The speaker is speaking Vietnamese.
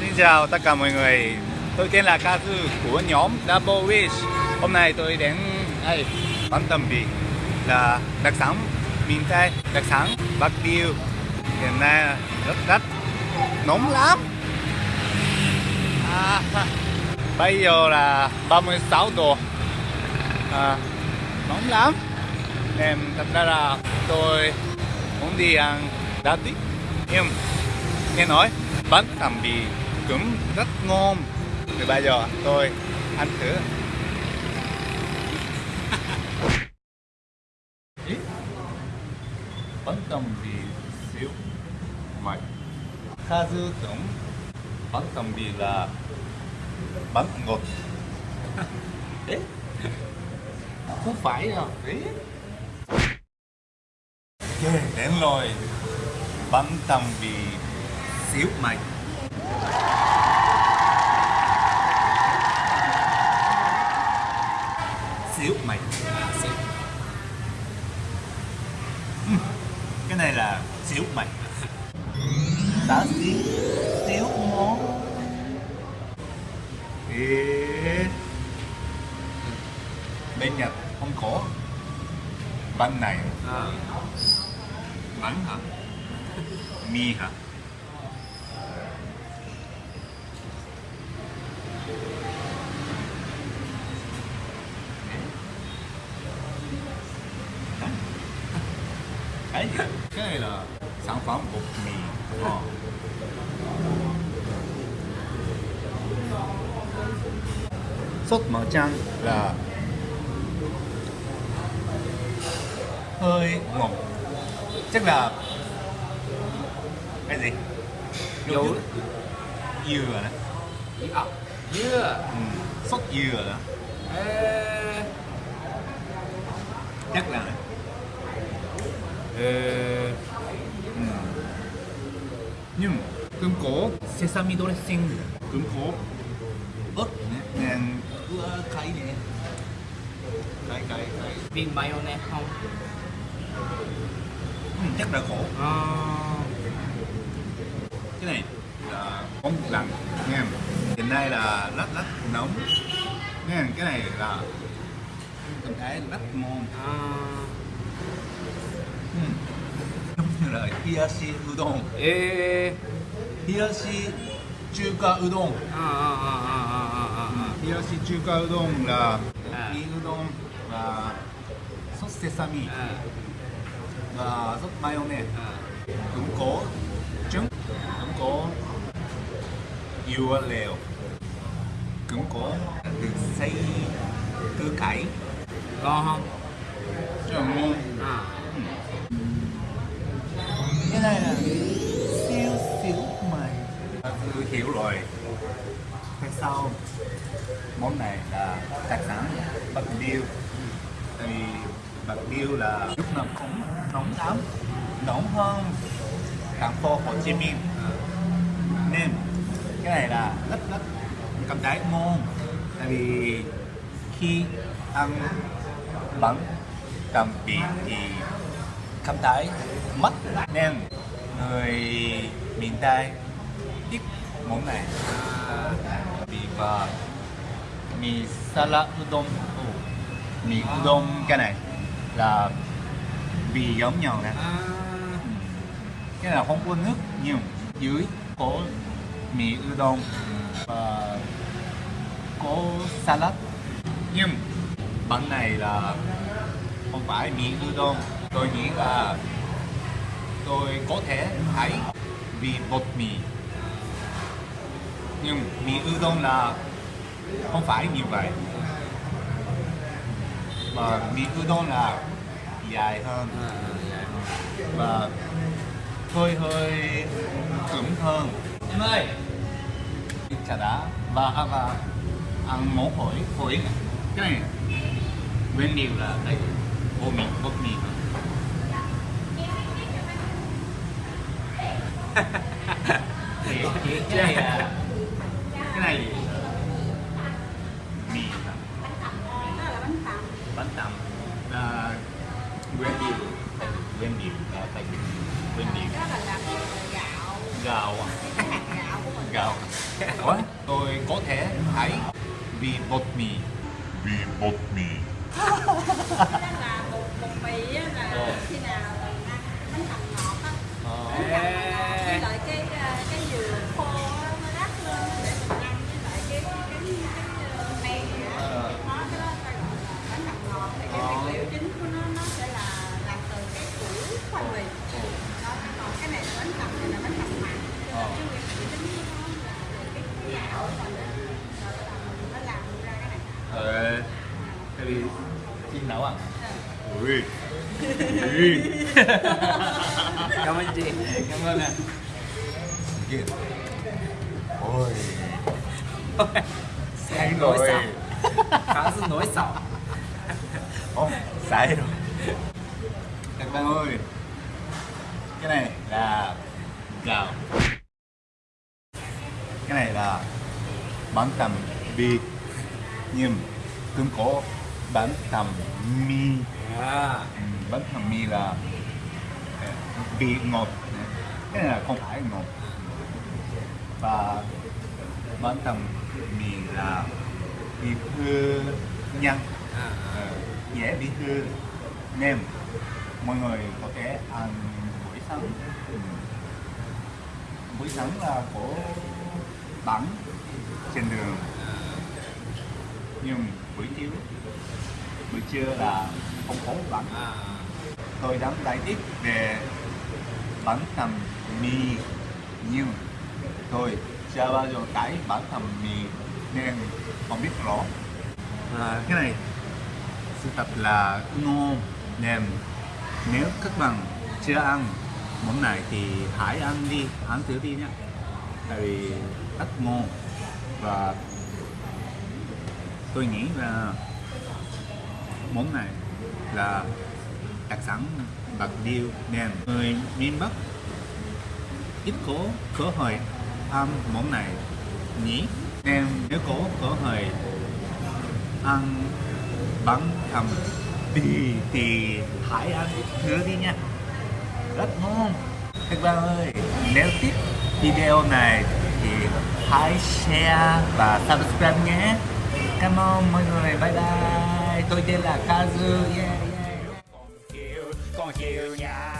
xin chào tất cả mọi người. Tôi tên là ca thư của nhóm Double Wish. Hôm nay tôi đến đây. Bắn tầm bì là đặc sản miền Tây, đặc sản Bạc Liêu. Hiện nay rất rất nóng lắm. À, Bây giờ là 36 độ. À, Nóng lắm. Em thật ra là tôi muốn đi ăn đá tuyết Nhưng nghe nói bánh tầm bì cũng rất ngon. Thì bây giờ. Tôi ăn thử. Bánh tầm bì xíu mạch Kha dư tưởng bánh tầm bì là bánh ngọt. Đấy Không phải đâu. Đấy đến rồi Bánh tầm bì xíu mạch xíu mạch xíu. Ừm, cái này là xíu mạch đá xíu xíu món Ê. bên Nhật không có. Bánh này. À, bánh hả? Mì hả cái gì cái này là sản phẩm bột mì ờ. sốt màu trắng là hơi ngọt. Chắc là cái gì? Dấu dừa đó à, dưa ừ. sốt dừa đó Ê, chắc là ê, ừ. nhưng cũng có sesame dressing. Cũng có ớt. Nữa, nên ưa cái này cái cái cái viên mayonnaise không? Ừ, chắc là khổ. À, cái này là không lạnh nha hiện nay là rất rất nóng. Nha cái này là cảm thấy rất ngon à, ừ. Giống như là hiyashi udon. Ê, hiyashi chuka udon. À, à, à, à, à, à, à. hiyashi chuka udon là À. mi udon và sốt sesame. À, và sốt mayonnaise. À. cũng có trứng cũng có dưa leo cũng có được xay cơ cải. Ngon không? Rất là ngon tôi hiểu rồi. Tại sao món này là đặc sản bạc liêu. Tại vì bạc liêu là lúc nào cũng nóng lắm, nóng hơn thành phố Hồ Chí Minh. Nên cái này là rất rất cảm thấy ngon. Tại vì khi ăn bánh tằm bì thì cảm thấy mất nên người miền Tây thích món này. Bì và mì salad udon. Mì udon cái này là bì giống nhau nè. À. cái này là không có nước nhiều. Dưới có mì udon và có salad. Nhưng bánh này là không phải mì udon. Tôi nghĩ là tôi có thể thấy vì bột mì nhưng mì udon là không phải như vậy. Mà mì udon là dài hơn. À, dạ. và hơi hơi cứng hơn. Em ơi! Chả đá và à, và ăn món phổi phổi cái này nguyên liệu là đây bột mì bột mì cái này là này. Mì bánh tằm. Là nguyên liệu. Nguyên liệu là tại nguyên liệu? Đó là làm gạo gạo à? gạo. Của mình gạo Ủa? tôi có thể thấy vì bột mì. Vì bột mì. Là bột bột mì á là Ờ. khi nào ăn bánh tằm ngọt á Ờ. bánh tằm ngọt với lại cái ờ, cái dừa khô á nó rắc lên á để mình ăn với lại cái cái cái cái ờ, men vậy á Ờ. nó cái đó ta gọi là bánh tằm ngọt thì cái Ờ. nguyên liệu chính của nó nó sẽ là làm từ cái củ khoai mì đó còn cái này là bánh tằm này là bánh tằm mặn cho Ờ. nên cái nguyên liệu chính của nó là cái cái gạo của mình á rồi là mình nó làm cái Ờ. Tại vì chị nấu à? Ui. Ui. Cảm ơn chị Cảm ơn ạ Kìa. Ôi. Sai rồi. Khá là nỗi sợ Không, sai rồi. Các bạn ơi. Cái này là gạo. Cái này là bánh tằm vịt. Nhưng cũng có bánh tằm mì. À Ừ, bánh tằm mì là ờ, vị ngọt. Cái này là không phải ngọt. Và bánh tằm mì là bị hư nhanh À Ờ, dễ bị hư nên mọi người có thể ăn buổi sáng Ừ. buổi sáng là có bánh trên đường. Nhưng buổi chiều buổi trưa là không có bánh À. Tôi đang giải thích về bánh tằm mì. Nhưng tôi chưa bao giờ thấy bánh tằm mì nên không biết rõ. À, cái này sự thật là ngon nên nếu các bạn chưa ăn món này thì hãy ăn đi ăn thử đi nhé tại vì rất ngon và tôi nghĩ là món này là đặc sản bạc liêu nên người miền bắc ít có cơ hội ăn món này nhỉ? Nên nếu có cơ hội ăn bánh thầm thì thì hãy ăn thử đi nha. Rất ngon. Các bạn ơi, nếu thích video này thì hãy share và subscribe nhé. Cảm ơn mọi người bye bye. Tôi tên là Kazu. Yeah, yeah, chiều nhà